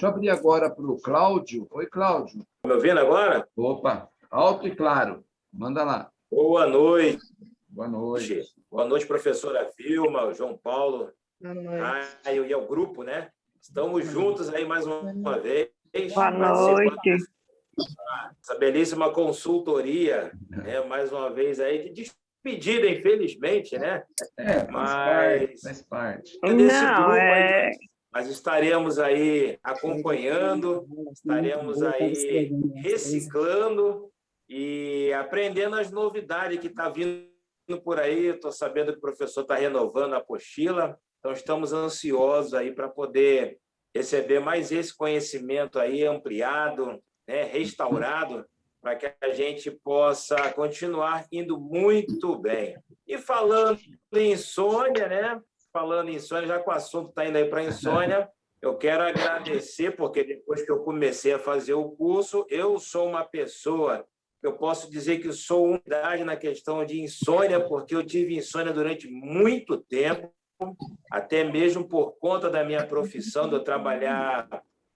Deixa eu abrir agora para o Cláudio. Oi, Cláudio. Me ouvindo agora? Opa, alto e claro. Manda lá. Boa noite. Boa noite. Boa noite, professora Vilma, João Paulo, Caio e ao grupo, né? Estamos juntos aí mais uma vez. Boa noite. Essa belíssima consultoria, né? mais uma vez aí, de despedida, infelizmente, né? É, faz Mas- parte. Faz parte. É Não, grupo é... Mas estaremos aí acompanhando, estaremos aí reciclando e aprendendo as novidades que está vindo por aí. Estou sabendo que o professor está renovando a apostila, então estamos ansiosos aí para poder receber mais esse conhecimento aí ampliado, né, restaurado, para que a gente possa continuar indo muito bem. E falando em insônia, né? Falando em insônia, já que o assunto está indo aí para insônia, eu quero agradecer, porque depois que eu comecei a fazer o curso, eu sou uma pessoa, eu posso dizer que sou unidade na questão de insônia, porque eu tive insônia durante muito tempo, até mesmo por conta da minha profissão, de eu trabalhar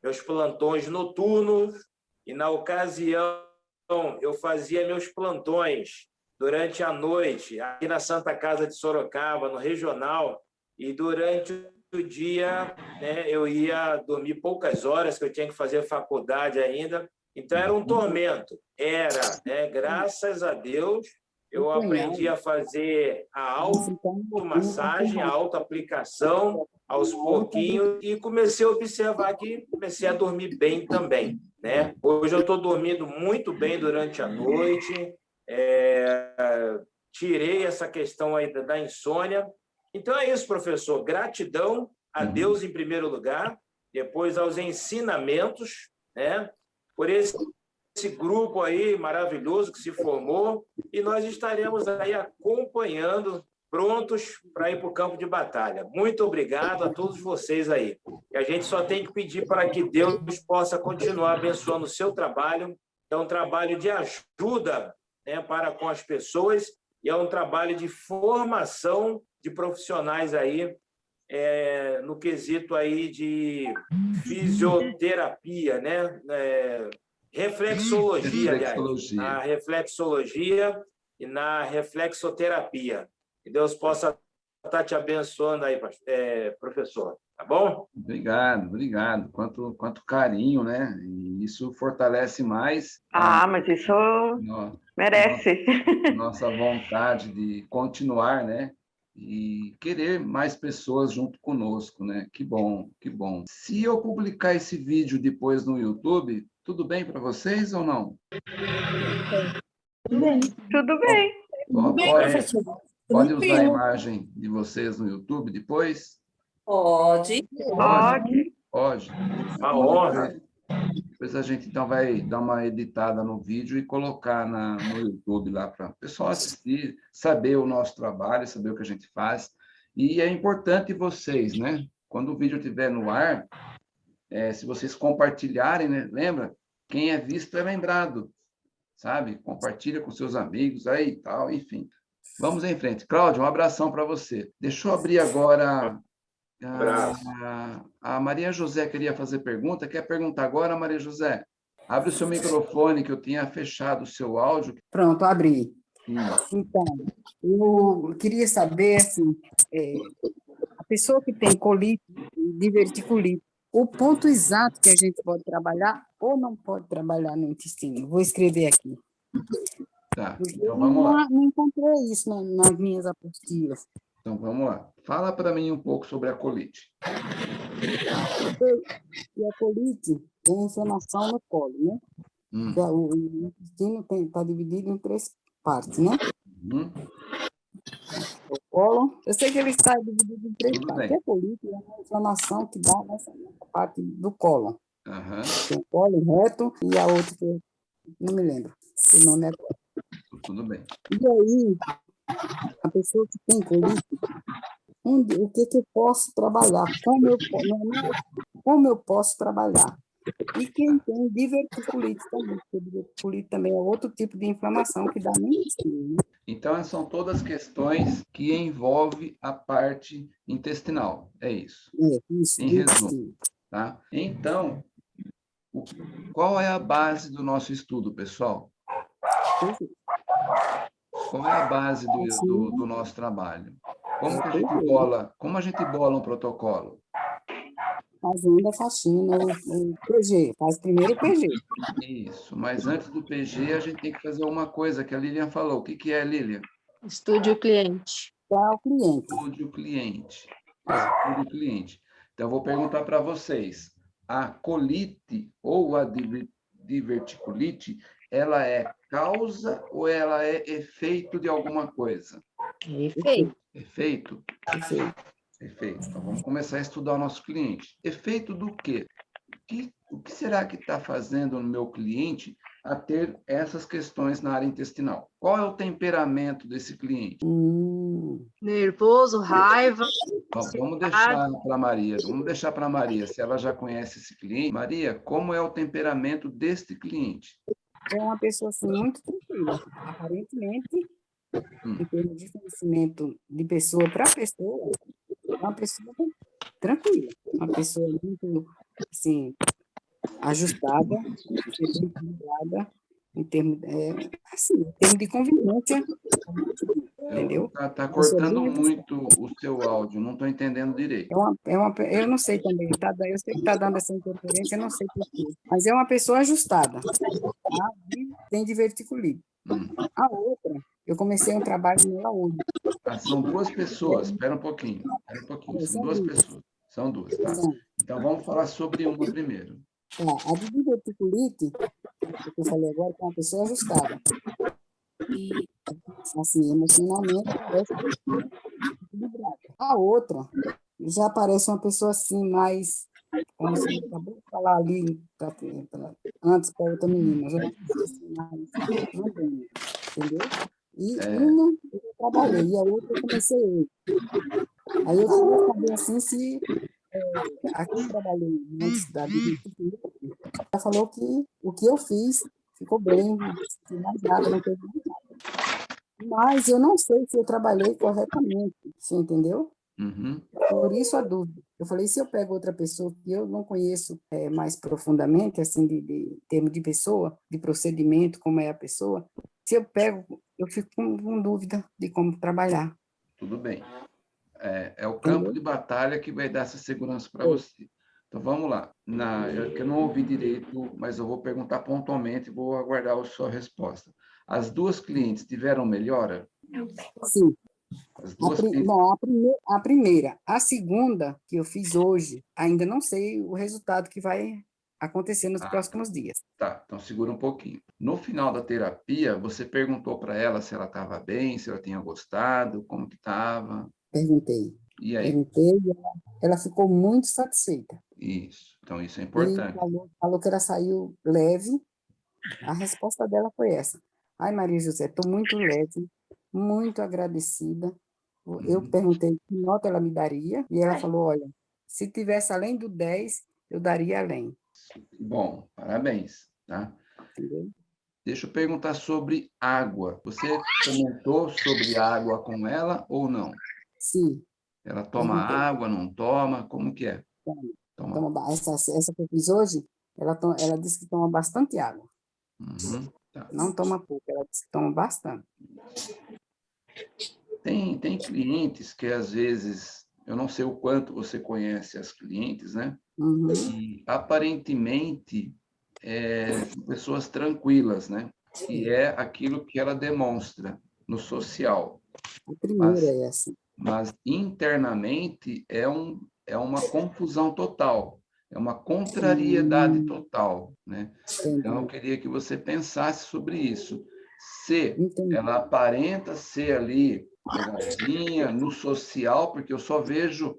meus plantões noturnos, e na ocasião eu fazia meus plantões durante a noite, aqui na Santa Casa de Sorocaba, no regional, e durante o dia né, eu ia dormir poucas horas, que eu tinha que fazer faculdade ainda, então era um tormento. Era, né? graças a Deus, eu aprendi a fazer a automassagem, a autoaplicação aos pouquinhos e comecei a observar que comecei a dormir bem também. Né? Hoje eu estou dormindo muito bem durante a noite, é, tirei essa questão aí da, da insônia. Então é isso, professor. Gratidão a Deus em primeiro lugar, depois aos ensinamentos, né? por esse, esse grupo aí maravilhoso que se formou, e nós estaremos aí acompanhando, prontos para ir para o campo de batalha. Muito obrigado a todos vocês aí. E a gente só tem que pedir para que Deus possa continuar abençoando o seu trabalho, é um trabalho de ajuda né, para com as pessoas, e é um trabalho de formação de profissionais aí, é, no quesito aí de fisioterapia, né? É, reflexologia, aliás. Reflexologia. Na reflexologia e na reflexoterapia. Que Deus possa estar te abençoando aí, é, professor. Tá bom? Obrigado, obrigado. Quanto, quanto carinho, né? E isso fortalece mais Ah, mas isso a no- merece. nossa vontade de continuar, né? E querer mais pessoas junto conosco, né? Que bom, que bom. Se eu publicar esse vídeo depois no YouTube, tudo bem para vocês ou não? Tudo bem. Ó, Bem, Pode, professor. pode usar a imagem de vocês no YouTube depois? Pode. Pode. Pode. Uma honra. Depois a gente então vai dar uma editada no vídeo e colocar na, no YouTube lá para o pessoal assistir, saber o nosso trabalho, saber o que a gente faz. E é importante vocês, né? Quando o vídeo estiver no ar, é, se vocês compartilharem, né? Lembra? Quem é visto é lembrado, sabe? Compartilha com seus amigos aí e tal, enfim. Vamos em frente. Cláudio, um abração para você. Deixa eu abrir agora. A, a Maria José queria fazer pergunta. Quer perguntar agora, Maria José? Abre o seu microfone, que eu tinha fechado o seu áudio. Pronto, abri. Hum, Então, eu queria saber, assim, é, a pessoa que tem colite, diverticulite, o ponto exato que a gente pode trabalhar ou não pode trabalhar no intestino. Vou escrever aqui. Tá, então eu vamos lá. não, não encontrei isso na- nas minhas apostilas. Então vamos lá. Fala para mim um pouco sobre a colite. E a colite tem inflamação no colo, né? Hum, é O intestino está dividido em três partes, né? hum, O colo, eu sei que ele está dividido em três Tudo partes. bem. A colite é uma inflamação que dá nessa parte do colo. aham, Tem o colo reto e a outra não me lembro. O nome é tudo bem. E aí, a pessoa que tem colite, onde, o que, que eu posso trabalhar? Como eu, como eu posso trabalhar? E quem tem diverticulite também, porque diverticulite também é outro tipo de inflamação que dá intestino. né? Então, são todas questões que envolvem a parte intestinal. É isso. É, isso, Em resumo. tá? Então, qual é a base do nosso estudo, pessoal? Qual é a base do, do, do nosso trabalho? Como que a gente bola, como a gente bola um protocolo? Fazendo a faxina, o, PG, faz primeiro o PG. Isso, mas antes do PG a gente tem que fazer uma coisa que a Lilian falou. O que, que é, Lilian? Estude o cliente. Para o cliente. Estude o cliente. Estude o cliente. Então, eu vou perguntar para vocês. A colite ou a diver- diverticulite, ela é causa ou ela é efeito de alguma coisa? Perfeito. Efeito? Perfeito. Perfeito. Então, vamos começar a estudar o nosso cliente. Efeito do quê? O que, o que será que está fazendo no meu cliente a ter essas questões na área intestinal? Qual é o temperamento desse cliente? Hum, Nervoso, raiva. Bom, vamos deixar para Maria, vamos deixar para Maria, se ela já conhece esse cliente. Maria, como é o temperamento deste cliente? É uma pessoa assim, muito tranquila. Aparentemente, Hum. em termos de conhecimento de pessoa para pessoa, é uma pessoa tranquila. Uma pessoa muito, assim, ajustada, equilibrada, em termos, é, assim, em termos de convivência, entendeu? Está tá Você cortando viu? muito o seu áudio, não estou entendendo direito. É uma, é uma, eu não sei também, tá, eu sei que está dando essa interferência, eu não sei porquê, mas é uma pessoa ajustada, tá? Tem diverticulite. Hum. A outra, eu comecei um trabalho nela hoje. Ah, são duas pessoas, espera um pouquinho, espera um pouquinho, são duas pessoas, são duas, tá? Então, vamos falar sobre uma primeiro. tá, a diverticulite, que eu falei agora, é uma pessoa ajustada. E, assim, emocionalmente. A outra, já parece uma pessoa assim, mais, como você acabou de falar ali, pra- pra- antes para outra menina, já assim, mais entendeu? E É. uma eu trabalhei, e a outra eu comecei hoje. Aí eu queria saber assim se é, aqui eu trabalhei antes da vida, ela falou que o que eu fiz ficou bem, não mais nada, não teve mais nada. Mas eu não sei se eu trabalhei corretamente, você entendeu? Uhum. Por isso a dúvida. Eu falei, se eu pego outra pessoa que eu não conheço eh, mais profundamente, assim, de, de termo de pessoa, de procedimento, como é a pessoa, se eu pego, eu fico com, com dúvida de como trabalhar. Tudo bem. É, é o campo de batalha que vai dar essa segurança para você. Então, vamos lá. Na, eu, que eu não ouvi direito, mas eu vou perguntar pontualmente e vou aguardar a sua resposta. As duas clientes tiveram melhora? Sim, As a, duas pri- clientes... bom, a, prime- a primeira. A segunda, que eu fiz hoje, ainda não sei o resultado que vai acontecer nos Ah. próximos dias. Tá, então segura um pouquinho. No final da terapia, você perguntou para ela se ela estava bem, se ela tinha gostado, como que estava. Perguntei. E aí? Perguntei e ela, ficou muito satisfeita. Isso. Então, isso é E importante. falou, falou que ela saiu leve. A resposta dela foi essa. Ai, Maria José, estou muito leve, muito agradecida. Eu Uhum. perguntei que nota ela me daria, e ela falou, olha, se tivesse além do 10, eu daria além. Bom, parabéns, tá? Entendeu? Deixa eu perguntar sobre água. Você comentou sobre água com ela ou não? Sim, Ela toma água, não toma? Como que é? Toma. Toma. toma, essa, essa que eu fiz hoje, ela, to- ela disse que toma bastante água. Uhum, tá. Não toma pouco, ela toma bastante. Tem, tem clientes que, às vezes, eu não sei o quanto você conhece as clientes, né? Uhum. E, aparentemente, é, pessoas tranquilas, né? Que é aquilo que ela demonstra no social. A primeira Mas- é essa. mas internamente é, um, é uma confusão total, é uma contrariedade total, né? Então, eu queria que você pensasse sobre isso. Se ela aparenta ser ali legalzinha, no social, porque eu só vejo...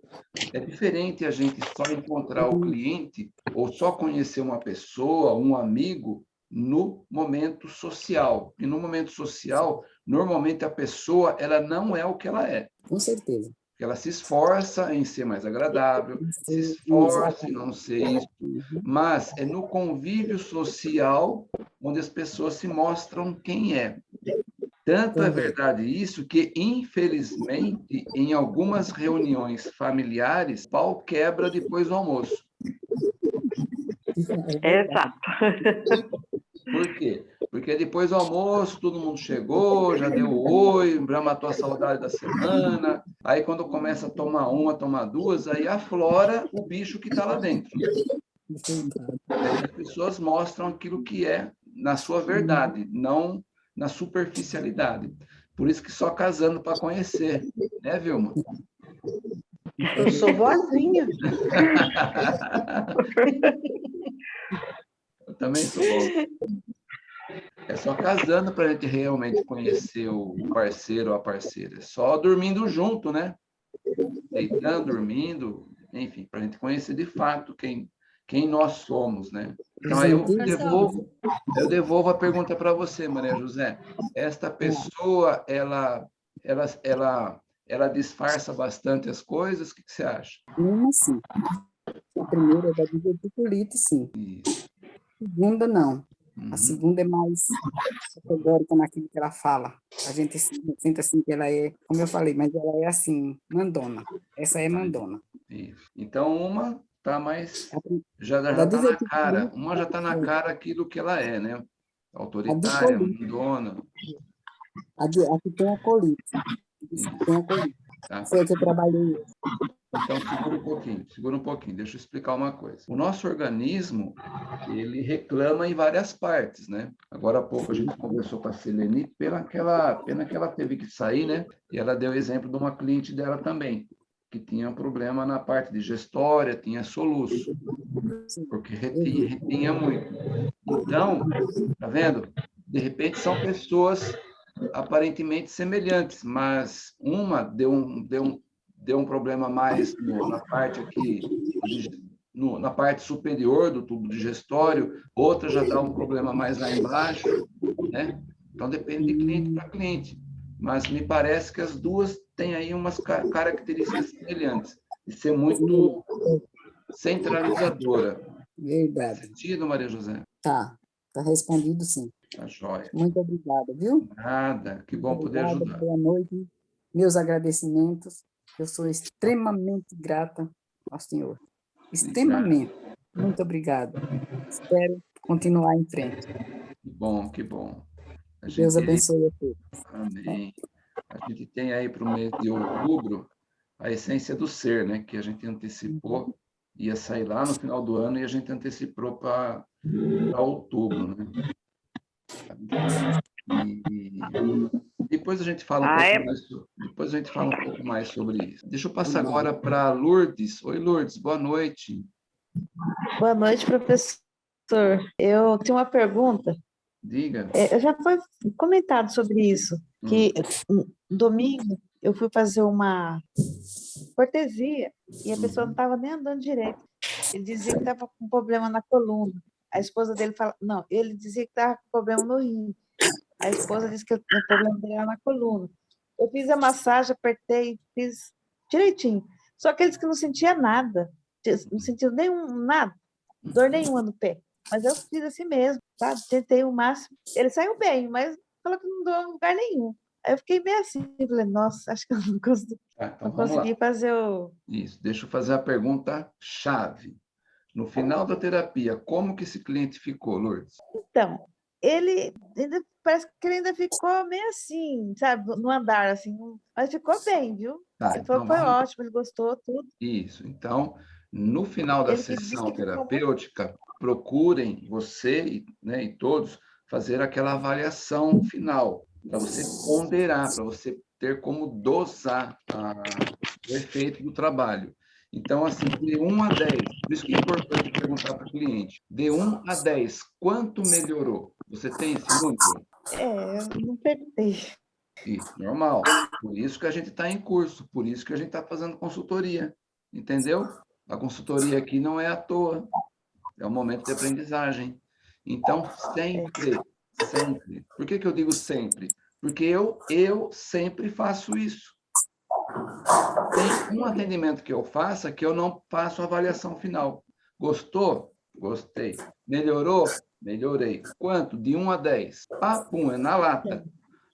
É diferente a gente só encontrar o cliente ou só conhecer uma pessoa, um amigo, no momento social. E no momento social, normalmente a pessoa ela não é o que ela é. Com certeza. Porque ela se esforça em ser mais agradável, se esforça em não ser isso, Uhum. mas é no convívio social onde as pessoas se mostram quem é. Tanto é Correto. verdade isso que, infelizmente, em algumas reuniões familiares, pau quebra depois do almoço. Exato. Por quê? Porque depois do almoço, todo mundo chegou, já deu oi, já matou a saudade da semana. Aí, quando começa a tomar uma, tomar duas, aí aflora o bicho que está lá dentro. Aí as pessoas mostram aquilo que é na sua verdade, não na superficialidade. Por isso que só casando para conhecer, né, Vilma? Eu sou boazinha. Eu também sou bom. É só casando para a gente realmente conhecer o parceiro ou a parceira. É só dormindo junto, né? Deitando, dormindo, enfim, para a gente conhecer de fato quem, quem nós somos, né? Então, aí eu devolvo, eu devolvo a pergunta para você, Maria José. Esta pessoa, ela, ela, ela, ela disfarça bastante as coisas? O que, que você acha? Uma, sim. A primeira é da diverticulite, sim. Isso. A segunda, não. Uhum. A segunda é mais categórica naquilo que ela fala. A gente sente assim que ela é, como eu falei, mas ela é assim, mandona. Essa é mandona. Isso. Então, uma está mais... Já já está na cara. Uma já está na cara aquilo que ela é, né? Autoritária, mandona. A, de, a que tem a colite. Tem a colite. Tá? Foi que eu trabalhei. Então, segura um pouquinho, segura um pouquinho, deixa eu explicar uma coisa. O nosso organismo, ele reclama em várias partes, né? Agora há pouco a gente conversou com a Selene, pela aquela, pena que ela teve que sair, né? E ela deu exemplo de uma cliente dela também, que tinha um problema na parte digestória, tinha soluço, porque retinha, retinha muito. Então, tá vendo? De repente são pessoas aparentemente semelhantes, mas uma deu um, deu um, deu um problema mais no- na parte aqui, no- na parte superior do tubo digestório, outra já dá um problema mais lá embaixo, né? Então depende de cliente para cliente. Mas me parece que as duas têm aí umas ca- características semelhantes, de ser muito centralizadora. Verdade. Sentido, Maria José? Tá. Tá respondido, sim. Tá joia. Muito obrigada, viu? Nada, que bom poder ajudar. Boa noite. Meus agradecimentos. Eu sou extremamente grata ao senhor. Extremamente. Muito obrigada. Espero continuar em frente. Que bom, que bom. Deus abençoe a todos. Amém. A gente tem aí para o mês de outubro a essência do ser, né? Que a gente antecipou, ia sair lá no final do ano e a gente antecipou para outubro, né? E depois a gente fala um Ah, pouco é? mais, depois a gente fala um pouco mais sobre isso. Deixa eu passar agora para Lourdes. Oi, Lourdes, boa noite. Boa noite, professor. Eu tenho uma pergunta. Diga. É, já foi comentado sobre isso, que um domingo eu fui fazer uma cortesia e a pessoa não estava nem andando direito. Ele dizia que estava com problema na coluna. A esposa dele fala, não, ele dizia que estava com problema no rim. A esposa disse que o problema dele era na coluna. Eu fiz a massagem, apertei, fiz direitinho. Só que eles que não sentia nada, não sentiu nenhum nada, dor nenhuma no pé. Mas eu fiz assim mesmo, sabe? Tentei o máximo. Ele saiu bem, mas falou que não deu em lugar nenhum. Aí eu fiquei meio assim, falei, nossa, acho que eu não consegui, Tá, então não lá. consegui fazer o. Isso, deixa eu fazer a pergunta chave. No final da terapia, como que esse cliente ficou, Lourdes? Então, ele ainda parece que ele ainda ficou meio assim, sabe? No andar, assim, mas ficou bem, viu? Tá, Ele falou então foi ótimo, ele gostou, tudo. Isso. Então, no final da Ele sessão ficou terapêutica, procurem você e, né, e todos fazer aquela avaliação final, para você ponderar, para você ter como dosar a- o efeito do trabalho. Então, assim, de 1 a 10, por isso que é importante perguntar para o cliente, de 1 a 10, quanto melhorou? Você tem número? É, eu não perguntei. Isso, normal. Por isso que a gente está em curso, por isso que a gente está fazendo consultoria, entendeu? A consultoria aqui não é à toa, é um momento de aprendizagem. Então, sempre, sempre. Por que, que eu digo sempre? Porque eu, eu sempre faço isso. Tem um atendimento que eu faça que eu não faço avaliação final. Gostou? Gostei. Melhorou? Melhorei. Quanto? De 1 a 10. Ah, pum, é na lata.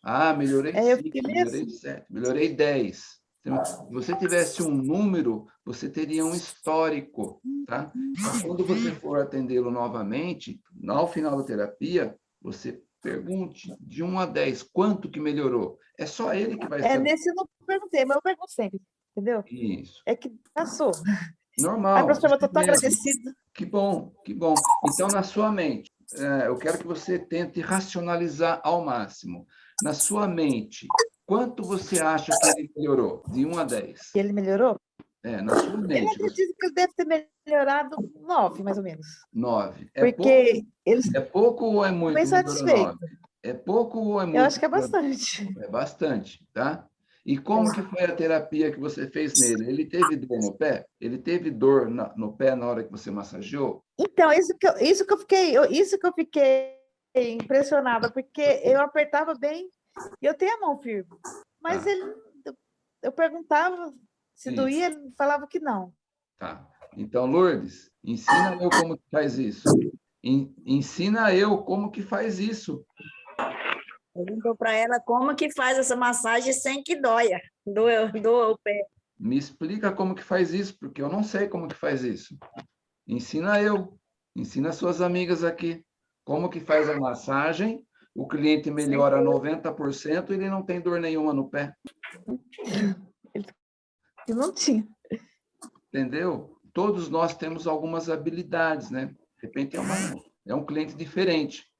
Ah, melhorei É, eu 5, fiquei meio melhorei 7, melhorei 10. Se você tivesse um número, você teria um histórico, tá? Mas quando você for atendê-lo novamente, ao final da terapia, você pergunte de 1 a 10, quanto que melhorou? É só ele que vai É, saber. nesse eu não perguntei, mas eu pergunto sempre, entendeu? Isso. É que passou. Normal. A professora, eu estou tão agradecida. Que bom, que bom. Então, na sua mente, eu quero que você tente racionalizar ao máximo. Na sua mente, quanto você acha que ele melhorou? De 1 a 10. E ele melhorou? É, na sua Eu mente, você- acredito que ele deve ter melhorado nove, mais ou menos. 9. É pouco, Porque ele é pouco ou é muito? bem satisfeito. É pouco ou é muito? Eu acho que é bastante. É bastante, tá? E como que foi a terapia que você fez nele? Ele teve dor no pé? Ele teve dor na- no pé na hora que você massageou? Então, isso que eu, isso que eu fiquei, eu- isso que eu fiquei impressionada, porque eu apertava bem e eu tenho a mão firme. Mas Tá. ele, eu- perguntava se Isso. doía, ele falava que não. Tá. Então, Lourdes, ensina eu como que faz isso. En- Ensina eu como que faz isso. Perguntou para ela como que faz essa massagem sem que doia, doa, doa o pé. Me explica como que faz isso, porque eu não sei como que faz isso. Ensina eu. Ensina suas amigas aqui. Como que faz a massagem, o cliente melhora 90% e ele não tem dor nenhuma no pé. E não tinha. Entendeu? Todos nós temos algumas habilidades, né? De repente é, uma, é um cliente diferente.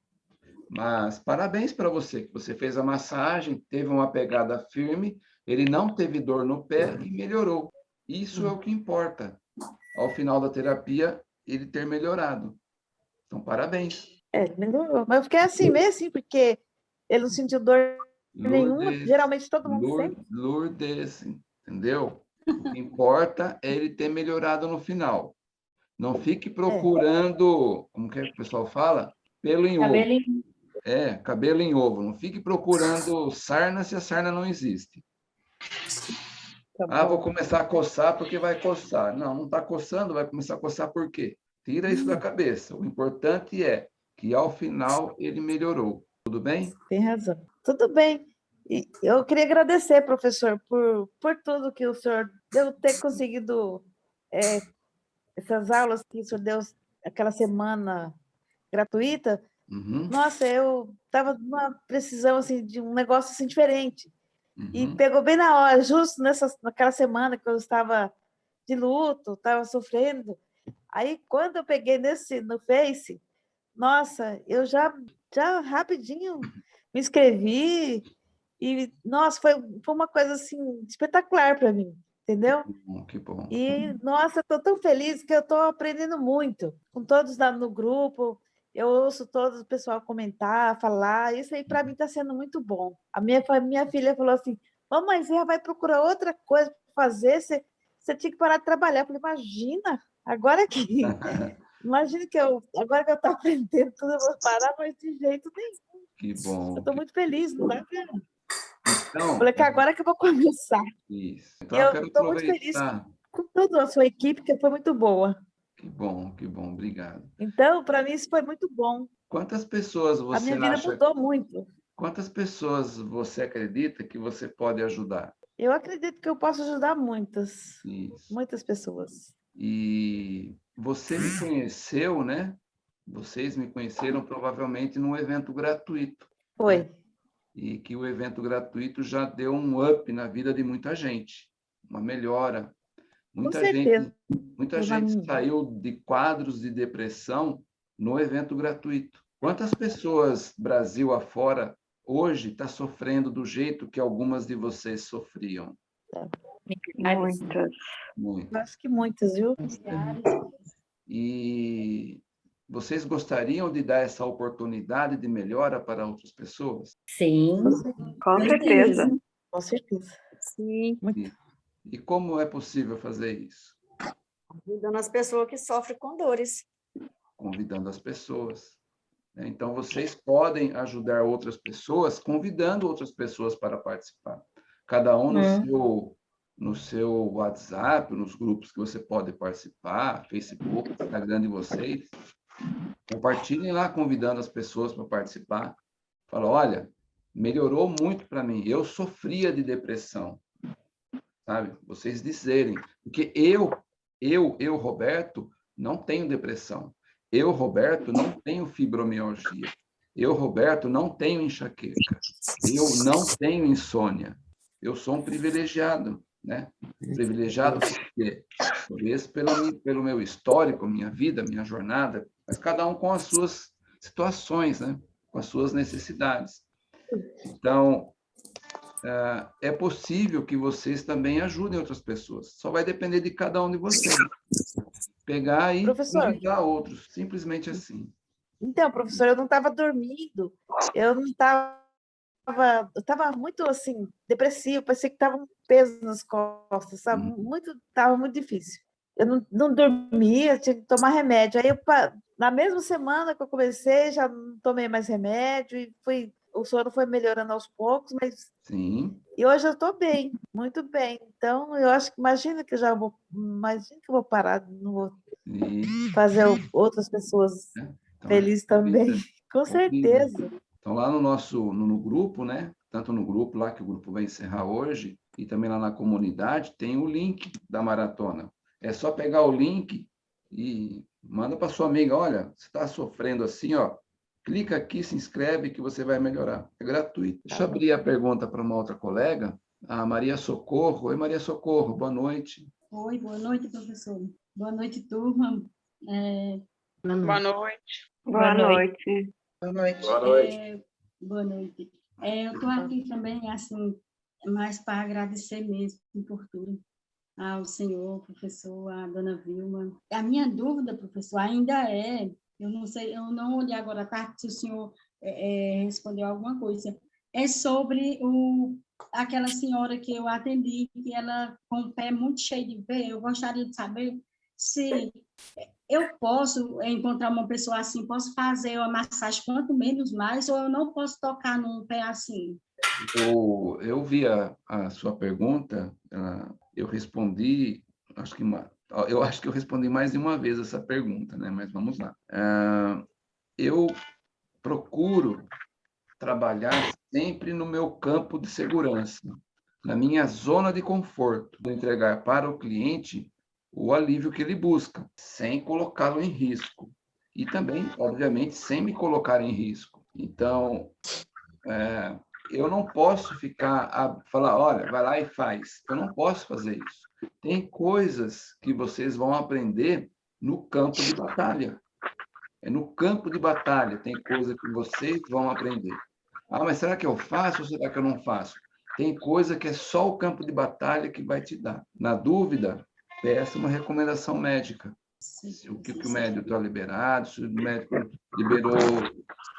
Mas parabéns para você, que você fez a massagem, teve uma pegada firme, ele não teve dor no pé e melhorou. Isso é o que importa. Ao final da terapia, ele ter melhorado. Então, parabéns. É, ele melhorou. Mas eu fiquei assim, meio assim, porque ele não sentiu dor nenhuma. Lourdes, Geralmente todo mundo Lour- sente. Lourdes, entendeu? O que importa é ele ter melhorado no final. Não fique procurando, como que, é que o pessoal fala? Pelo em ovo. É, cabelo em ovo. Não fique procurando sarna se a sarna não existe. Tá Ah, vou começar a coçar porque vai coçar. Não, não está coçando, vai começar a coçar por quê? Tira isso da cabeça. O importante é que ao final ele melhorou. Tudo bem? Tem razão. Tudo bem. E eu queria agradecer, professor, por, por tudo que o senhor deu ter conseguido é, essas aulas que o senhor deu aquela semana gratuita. Uhum, Nossa, eu estava numa precisão assim, de um negócio assim, diferente. E uhum. pegou bem na hora, justo nessa, naquela semana que eu estava de luto, estava sofrendo. Aí, quando eu peguei nesse, no Face, nossa, eu já, já rapidinho me inscrevi e, nossa, foi, foi uma coisa assim espetacular para mim, entendeu? Que bom, que bom. E, nossa, estou tão feliz que eu estou aprendendo muito com todos lá no grupo. Eu ouço todo o pessoal comentar, falar. Isso aí, para mim, está sendo muito bom. A minha, minha filha falou assim: Mamãe, você já vai procurar outra coisa para fazer? Você, você tinha que parar de trabalhar. Eu falei: Imagina, agora que. Imagina que eu, agora que eu estou aprendendo tudo, eu vou parar, mas de jeito nenhum. Que bom. Eu estou muito feliz, não é? Então, Falei que agora que eu vou começar. isso. Então, Eu estou muito feliz com toda a sua equipe, que foi muito boa. Que bom, que bom. Obrigado. Então, para mim, isso foi muito bom. Quantas pessoas A você minha vida acha... mudou muito. Quantas pessoas você acredita que você pode ajudar? Eu acredito que eu posso ajudar muitas, Isso. muitas pessoas. E você me conheceu, né? Vocês me conheceram provavelmente num evento gratuito. Foi. E que o evento gratuito já deu um up na vida de muita gente, uma melhora. Muita certeza. gente, muita Eu já gente saiu de quadros de depressão no evento gratuito. Quantas pessoas Brasil afora hoje está sofrendo do jeito que algumas de vocês sofriam? Muitas. Muito. Eu acho que muitas, viu? E vocês gostariam de dar essa oportunidade de melhora para outras pessoas? Sim. Com certeza. Com certeza. Sim. E como é possível fazer isso? Ajudando as pessoas que sofrem com dores. Convidando as pessoas. né? Então, vocês podem ajudar outras pessoas convidando outras pessoas para participar. Cada um no, Hum. seu, no seu WhatsApp, nos grupos que você pode participar, Facebook, Instagram de vocês. Compartilhem lá, convidando as pessoas para participar. Fala, olha, melhorou muito para mim. Eu sofria de depressão. Sabe? Vocês dizerem. Porque eu, eu, eu, Roberto, não tenho depressão. Eu, Roberto, não tenho fibromialgia. Eu, Roberto, não tenho enxaqueca. Eu não tenho insônia. Eu sou um privilegiado, né? Privilegiado por quê? Talvez pelo, pelo meu histórico, minha vida, minha jornada, mas cada um com as suas situações, né? Com as suas necessidades. Então, é, é possível que vocês também ajudem outras pessoas. Só vai depender de cada um de vocês. Pegar e Professor. ajudar outros, simplesmente assim. Então, professor, eu não estava dormindo, eu não estava, eu estava muito assim, depressivo, parecia que estava um peso nas costas, sabe? Hum. Muito, estava muito difícil. Eu não, não dormia, tinha que tomar remédio. Aí, eu, na mesma semana que eu comecei, já não tomei mais remédio e fui, o sono foi melhorando aos poucos, mas Sim, e hoje eu estou bem, muito bem. Então, eu acho que imagina que eu já vou, imagina que eu vou parar, não vou e, fazer outras pessoas então, felizes também. Com Convida. certeza. Então, lá no nosso no, no grupo, né? Tanto no grupo lá, que o grupo vai encerrar hoje, e também lá na comunidade, tem o link da maratona. É só pegar o link e manda para sua amiga, olha, você está sofrendo assim, ó, clica aqui, se inscreve que você vai melhorar. É gratuito. Deixa eu abrir a pergunta para uma outra colega, a Maria Socorro. Oi, Maria Socorro, boa noite. Oi, boa noite, professor. Boa noite, turma. É, Boa noite. Boa Boa noite. Boa noite. é, boa noite. É, eu estou aqui também, assim, mais para agradecer mesmo por tudo ao senhor, professor, à dona Vilma. A minha dúvida, professor, ainda é, eu não sei, eu não olhei agora à tarde se o senhor é, é, respondeu alguma coisa, é sobre o, aquela senhora que eu atendi, que ela com o pé muito cheio de veia, eu gostaria de saber se eu posso encontrar uma pessoa assim, posso fazer uma massagem quanto menos mais, ou eu não posso tocar num pé assim? Eu, eu vi a, a sua pergunta, eu respondi, acho que uma, eu acho que eu respondi mais de uma vez essa pergunta, né? Mas vamos lá. Ah, eu procuro trabalhar sempre no meu campo de segurança, na minha zona de conforto, de entregar para o cliente o alívio que ele busca, sem colocá-lo em risco. E também, obviamente, sem me colocar em risco. Então, é, eu não posso ficar a falar, olha, vai lá e faz. Eu não posso fazer isso. Tem coisas que vocês vão aprender no campo de batalha. É no campo de batalha tem coisa que vocês vão aprender. Ah, mas será que eu faço ou será que eu não faço? Tem coisa que é só o campo de batalha que vai te dar. Na dúvida, peça uma recomendação médica. Se O que, que o médico está liberado, se o médico liberou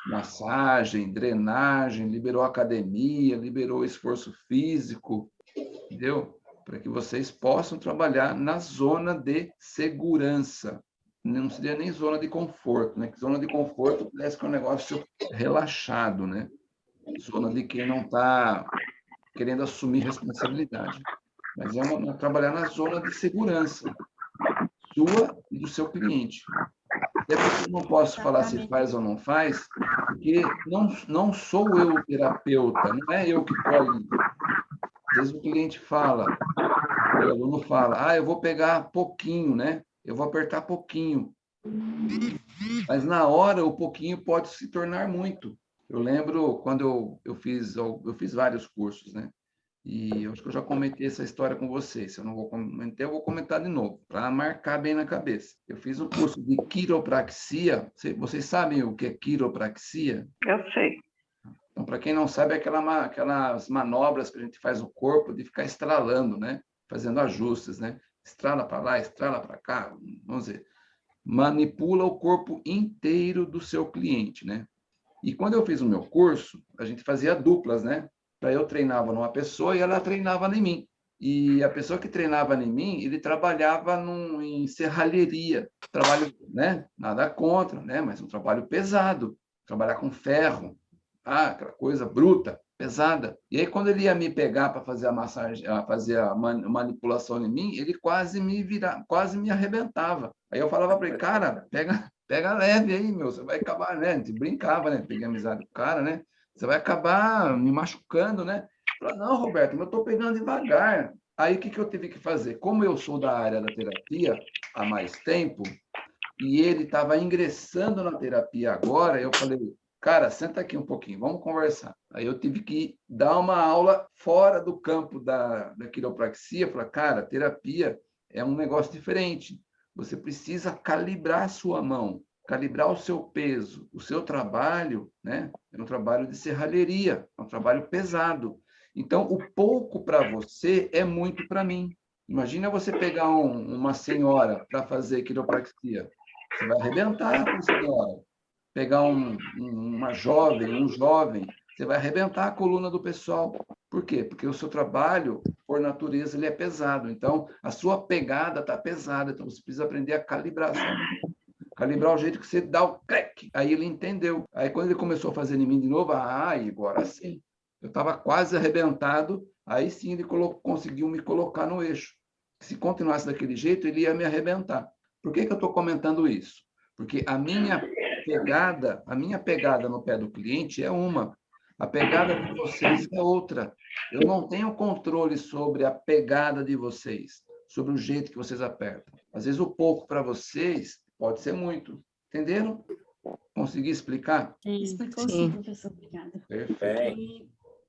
massagem, drenagem, liberou academia, liberou esforço físico, entendeu? Para que vocês possam trabalhar na zona de segurança. Não seria nem zona de conforto, né? Que zona de conforto parece que é um negócio relaxado, né? Zona de quem não está querendo assumir responsabilidade. Mas é uma, trabalhar na zona de segurança sua e do seu cliente. Até porque eu não posso falar se faz ou não faz, porque não, não sou eu o terapeuta, não é eu que estou Às vezes o cliente fala, o aluno fala, ah, eu vou pegar pouquinho, né? Eu vou apertar pouquinho. Mas na hora, o pouquinho pode se tornar muito. Eu lembro quando eu, eu fiz, eu fiz vários cursos, né? E eu acho que eu já comentei essa história com vocês. Se eu não vou comentar, eu vou comentar de novo, para marcar bem na cabeça. Eu fiz um curso de quiropraxia. Vocês sabem o que é quiropraxia? Eu sei. Então, para quem não sabe, é aquela, aquelas manobras que a gente faz no corpo de ficar estralando, né? Fazendo ajustes, né? Estrala para lá, estrala para cá, vamos dizer. Manipula o corpo inteiro do seu cliente, né? E quando eu fiz o meu curso, a gente fazia duplas, né? Eu treinava numa pessoa e ela treinava em mim. E a pessoa que treinava em mim, ele trabalhava num, em serralheria, trabalho, né? Nada contra, né? Mas um trabalho pesado, trabalhar com ferro, ah, aquela coisa bruta, pesada. E aí quando ele ia me pegar para fazer a massagem, fazer a manipulação em mim, ele quase me virava, quase me arrebentava. Aí eu falava para ele, cara, pega, pega leve aí, meu, você vai acabar, né? A gente brincava, né? Peguei amizade com o cara, né? Você vai acabar me machucando, né? Falei, não, Roberto, eu estou pegando devagar. Aí, o que, que eu tive que fazer? Como eu sou da área da terapia há mais tempo, e ele estava ingressando na terapia agora, eu falei, cara, senta aqui um pouquinho, vamos conversar. Aí eu tive que dar uma aula fora do campo da, da quiropraxia, falar, cara, terapia é um negócio diferente. Você precisa calibrar sua mão, calibrar o seu peso. O seu trabalho né, é um trabalho de serralheria, é um trabalho pesado. Então, o pouco para você é muito para mim. Imagina você pegar um, uma senhora para fazer quiropraxia. Você vai arrebentar com a senhora. Pegar um, uma jovem, um jovem, você vai arrebentar a coluna do pessoal. Por quê? Porque o seu trabalho, por natureza, ele é pesado. Então, a sua pegada está pesada. Então, você precisa aprender a calibrar. Calibrar o jeito que você dá o crack. Aí ele entendeu. Aí, quando ele começou a fazer em mim de novo, ah, agora sim. Eu estava quase arrebentado, aí sim ele conseguiu me colocar no eixo. Se continuasse daquele jeito, ele ia me arrebentar. Por que, que eu estou comentando isso? Porque a minha pegada, a minha pegada no pé do cliente é uma, a pegada de vocês é outra. Eu não tenho controle sobre a pegada de vocês, sobre o jeito que vocês apertam. Às vezes o pouco para vocês pode ser muito. Entenderam? Consegui explicar? Explicou sim, professor. Obrigada. Perfeito. E